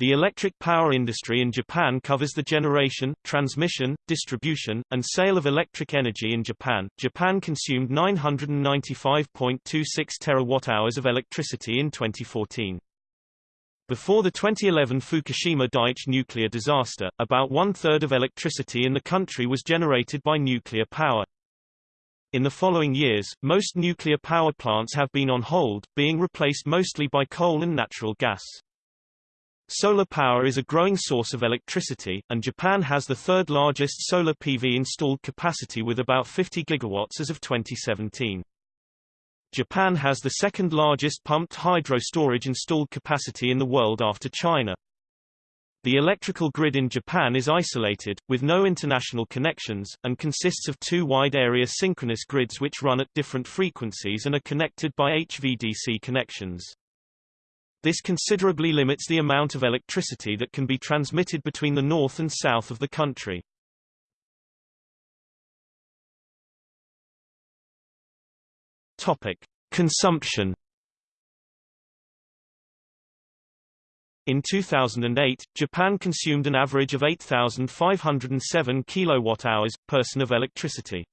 The electric power industry in Japan covers the generation, transmission, distribution, and sale of electric energy in Japan. Japan consumed 995.26 terawatt-hours of electricity in 2014. Before the 2011 Fukushima Daiichi nuclear disaster, about one-third of electricity in the country was generated by nuclear power. In the following years, most nuclear power plants have been on hold, being replaced mostly by coal and natural gas. Solar power is a growing source of electricity, and Japan has the third largest solar PV installed capacity with about 50 gigawatts as of 2017. Japan has the second largest pumped hydro storage installed capacity in the world after China. The electrical grid in Japan is isolated, with no international connections, and consists of two wide-area synchronous grids which run at different frequencies and are connected by HVDC connections. This considerably limits the amount of electricity that can be transmitted between the north and south of the country. Topic: Consumption. In 2008, Japan consumed an average of 8,507 kilowatt-hours person of electricity.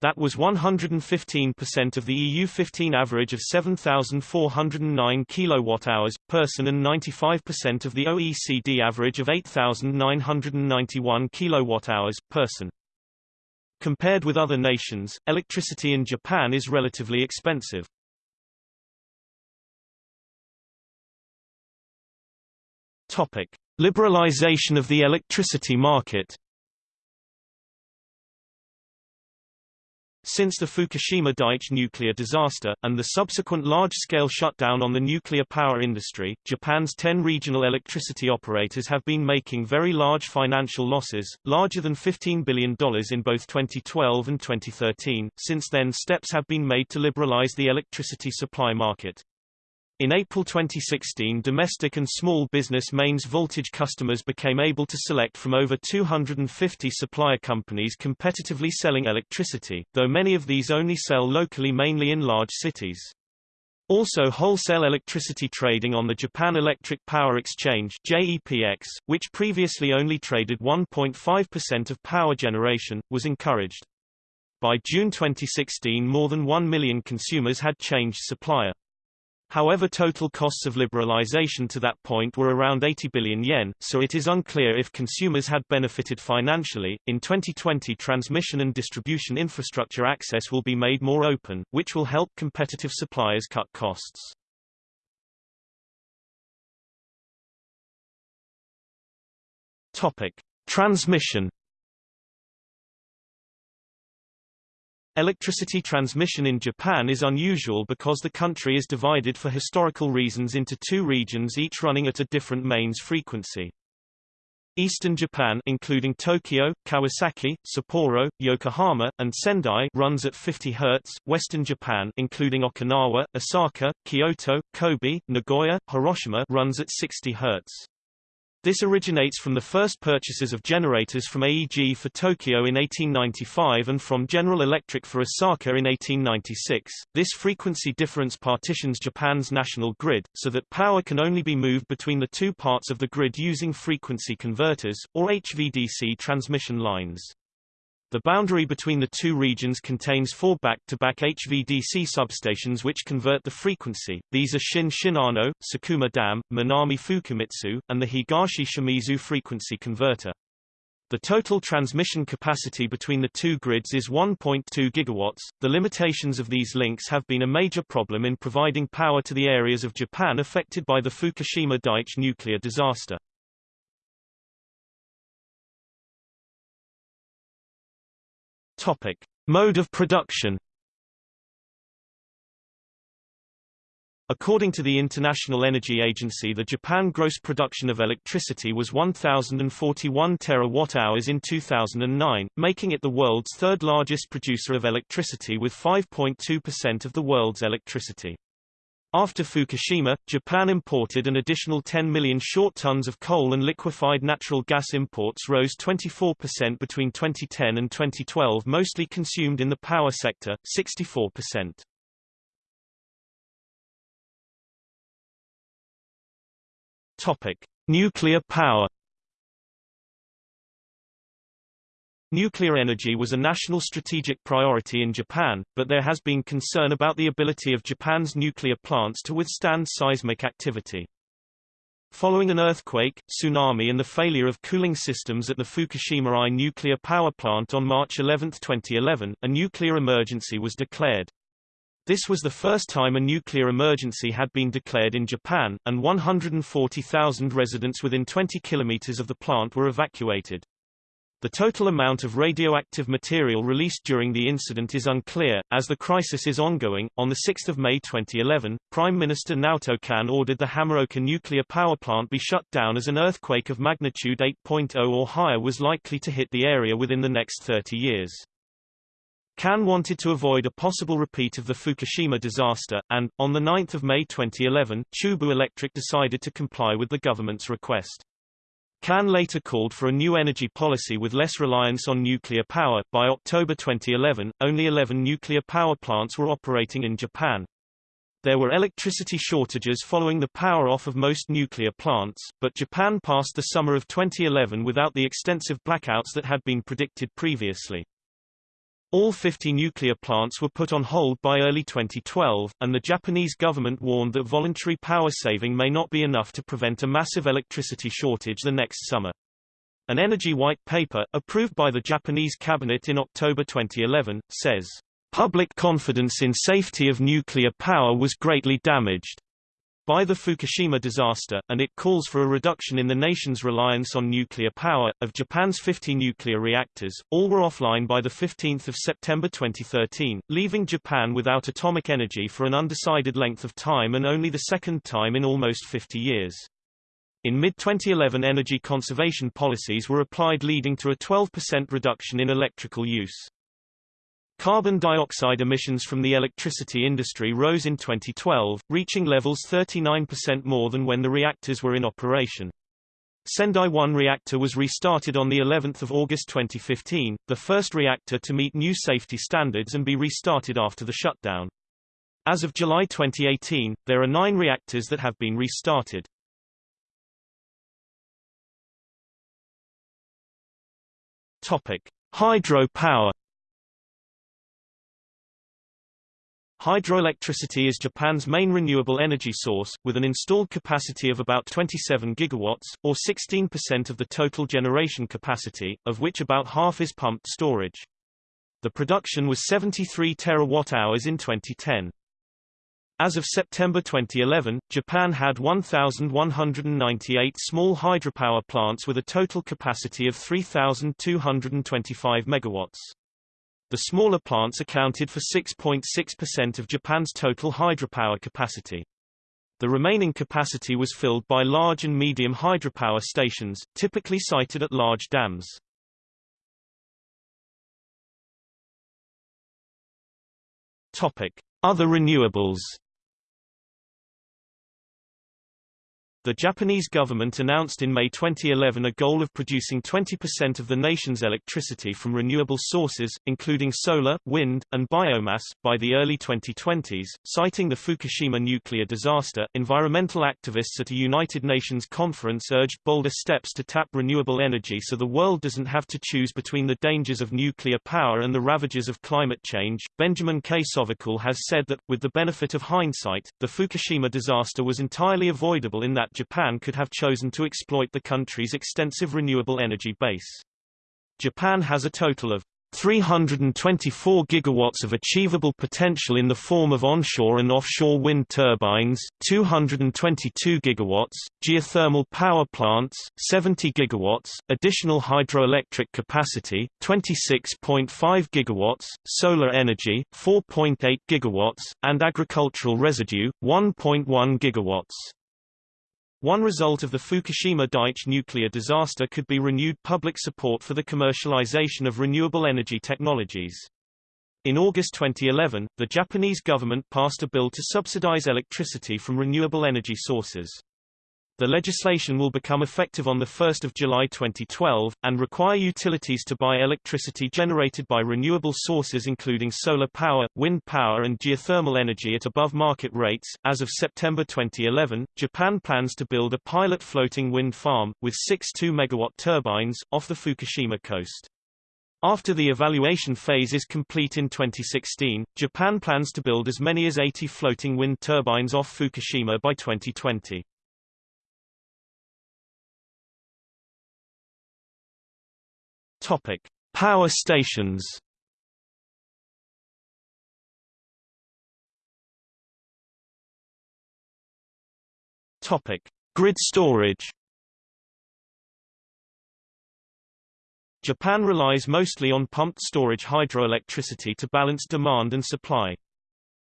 That was 115% of the EU15 average of 7,409 kilowatt-hours person and 95% of the OECD average of 8,991 kilowatt-hours person. Compared with other nations, electricity in Japan is relatively expensive. Topic: Liberalization of the electricity market. Since the Fukushima Daiichi nuclear disaster, and the subsequent large-scale shutdown on the nuclear power industry, Japan's 10 regional electricity operators have been making very large financial losses, larger than $15 billion in both 2012 and 2013. Since then steps have been made to liberalize the electricity supply market. In April 2016 domestic and small business mains voltage customers became able to select from over 250 supplier companies competitively selling electricity, though many of these only sell locally mainly in large cities. Also wholesale electricity trading on the Japan Electric Power Exchange JEPX, which previously only traded 1.5% of power generation, was encouraged. By June 2016 more than 1 million consumers had changed supplier. However total costs of liberalization to that point were around 80 billion yen, so it is unclear if consumers had benefited financially. In 2020 transmission and distribution infrastructure access will be made more open, which will help competitive suppliers cut costs. Topic: Transmission Electricity transmission in Japan is unusual because the country is divided for historical reasons into two regions each running at a different mains frequency. Eastern Japan including Tokyo, Kawasaki, Sapporo, Yokohama, and Sendai runs at 50 Hz, Western Japan including Okinawa, Osaka, Kyoto, Kobe, Nagoya, Hiroshima runs at 60 Hz. This originates from the first purchases of generators from AEG for Tokyo in 1895 and from General Electric for Osaka in 1896. This frequency difference partitions Japan's national grid, so that power can only be moved between the two parts of the grid using frequency converters, or HVDC transmission lines. The boundary between the two regions contains four back-to-back -back HVDC substations which convert the frequency. These are Shin Shinano, Sakuma Dam, Minami Fukumitsu, and the Higashi Shimizu frequency converter. The total transmission capacity between the two grids is 1.2 gigawatts. The limitations of these links have been a major problem in providing power to the areas of Japan affected by the Fukushima Daiichi nuclear disaster. Topic: Mode of production. According to the International Energy Agency the Japan gross production of electricity was 1,041 terawatt-hours in 2009, making it the world's third largest producer of electricity with 5.2% of the world's electricity. After Fukushima, Japan imported an additional 10 million short tons of coal and liquefied natural gas imports rose 24% between 2010 and 2012 mostly consumed in the power sector, 64%. Topic. Nuclear power Nuclear energy was a national strategic priority in Japan, but there has been concern about the ability of Japan's nuclear plants to withstand seismic activity. Following an earthquake, tsunami and the failure of cooling systems at the Fukushima I nuclear power plant on March 11, 2011, a nuclear emergency was declared. This was the first time a nuclear emergency had been declared in Japan, and 140,000 residents within 20 kilometers of the plant were evacuated. The total amount of radioactive material released during the incident is unclear, as the crisis is ongoing. On 6 May 2011, Prime Minister Naoto Kan ordered the Hamaoka nuclear power plant be shut down as an earthquake of magnitude 8.0 or higher was likely to hit the area within the next 30 years. Kan wanted to avoid a possible repeat of the Fukushima disaster, and, on 9 May 2011, Chubu Electric decided to comply with the government's request. Kan later called for a new energy policy with less reliance on nuclear power. By October 2011, only 11 nuclear power plants were operating in Japan. There were electricity shortages following the power off of most nuclear plants, but Japan passed the summer of 2011 without the extensive blackouts that had been predicted previously. All 50 nuclear plants were put on hold by early 2012, and the Japanese government warned that voluntary power saving may not be enough to prevent a massive electricity shortage the next summer. An energy white paper, approved by the Japanese cabinet in October 2011, says, Public confidence in safety of nuclear power was greatly damaged by the Fukushima disaster, and it calls for a reduction in the nation's reliance on nuclear power. Of Japan's 50 nuclear reactors, all were offline by 15 September 2013, leaving Japan without atomic energy for an undecided length of time and only the second time in almost 50 years. In mid-2011 energy conservation policies were applied leading to a 12% reduction in electrical use. Carbon dioxide emissions from the electricity industry rose in 2012, reaching levels 39% more than when the reactors were in operation. Sendai 1 reactor was restarted on the 11th of August 2015, the first reactor to meet new safety standards and be restarted after the shutdown. As of July 2018, there are nine reactors that have been restarted. Topic: Hydropower Hydroelectricity is Japan's main renewable energy source, with an installed capacity of about 27 gigawatts, or 16% of the total generation capacity, of which about half is pumped storage. The production was 73 terawatt-hours in 2010. As of September 2011, Japan had 1,198 small hydropower plants with a total capacity of 3,225 megawatts. The smaller plants accounted for 6.6% of Japan's total hydropower capacity. The remaining capacity was filled by large and medium hydropower stations, typically sited at large dams. Topic: Other renewables The Japanese government announced in May 2011 a goal of producing 20% of the nation's electricity from renewable sources, including solar, wind, and biomass, by the early 2020s. Citing the Fukushima nuclear disaster, environmental activists at a United Nations conference urged bolder steps to tap renewable energy so the world doesn't have to choose between the dangers of nuclear power and the ravages of climate change. Benjamin K. Sovacool has said that, with the benefit of hindsight, the Fukushima disaster was entirely avoidable in that that Japan could have chosen to exploit the country's extensive renewable energy base. Japan has a total of 324 gigawatts of achievable potential in the form of onshore and offshore wind turbines, 222 gigawatts, geothermal power plants, 70 gigawatts, additional hydroelectric capacity, 26.5 gigawatts, solar energy, 4.8 gigawatts, and agricultural residue, 1.1 gigawatts. One result of the Fukushima Daiichi nuclear disaster could be renewed public support for the commercialization of renewable energy technologies. In August 2011, the Japanese government passed a bill to subsidize electricity from renewable energy sources. The legislation will become effective on 1 July 2012, and require utilities to buy electricity generated by renewable sources including solar power, wind power and geothermal energy at above market rates. As of September 2011, Japan plans to build a pilot floating wind farm, with six 2-megawatt turbines, off the Fukushima coast. After the evaluation phase is complete in 2016, Japan plans to build as many as 80 floating wind turbines off Fukushima by 2020. Topic: Power stations. Topic: Grid storage. Japan relies mostly on pumped storage hydroelectricity to balance demand and supply.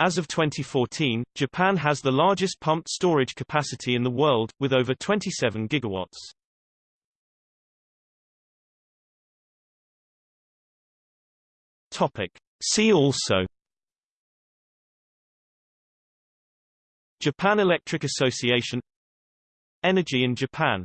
As of 2014, Japan has the largest pumped storage capacity in the world, with over 27 gigawatts. Topic. See also Japan Electric Association Energy in Japan